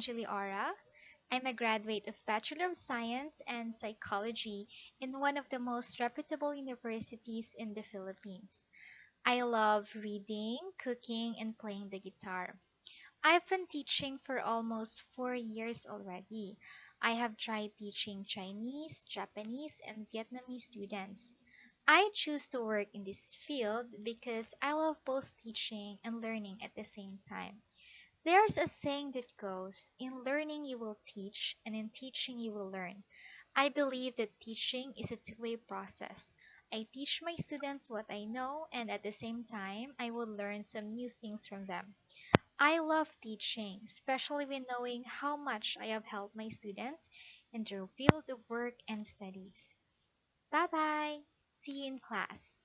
Aura. I'm a graduate of Bachelor of Science and Psychology in one of the most reputable universities in the Philippines. I love reading, cooking, and playing the guitar. I've been teaching for almost four years already. I have tried teaching Chinese, Japanese, and Vietnamese students. I choose to work in this field because I love both teaching and learning at the same time. There's a saying that goes, in learning you will teach, and in teaching you will learn. I believe that teaching is a two-way process. I teach my students what I know, and at the same time, I will learn some new things from them. I love teaching, especially when knowing how much I have helped my students in their field of work and studies. Bye bye. See you in class.